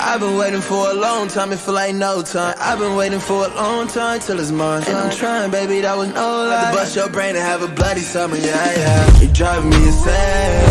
I've been waiting for a long time, it feel like no time. I've been waiting for a long time till it's mine. And I'm trying, baby, that was no lie. To bust your brain and have a bloody summer, yeah, yeah. You driving me insane.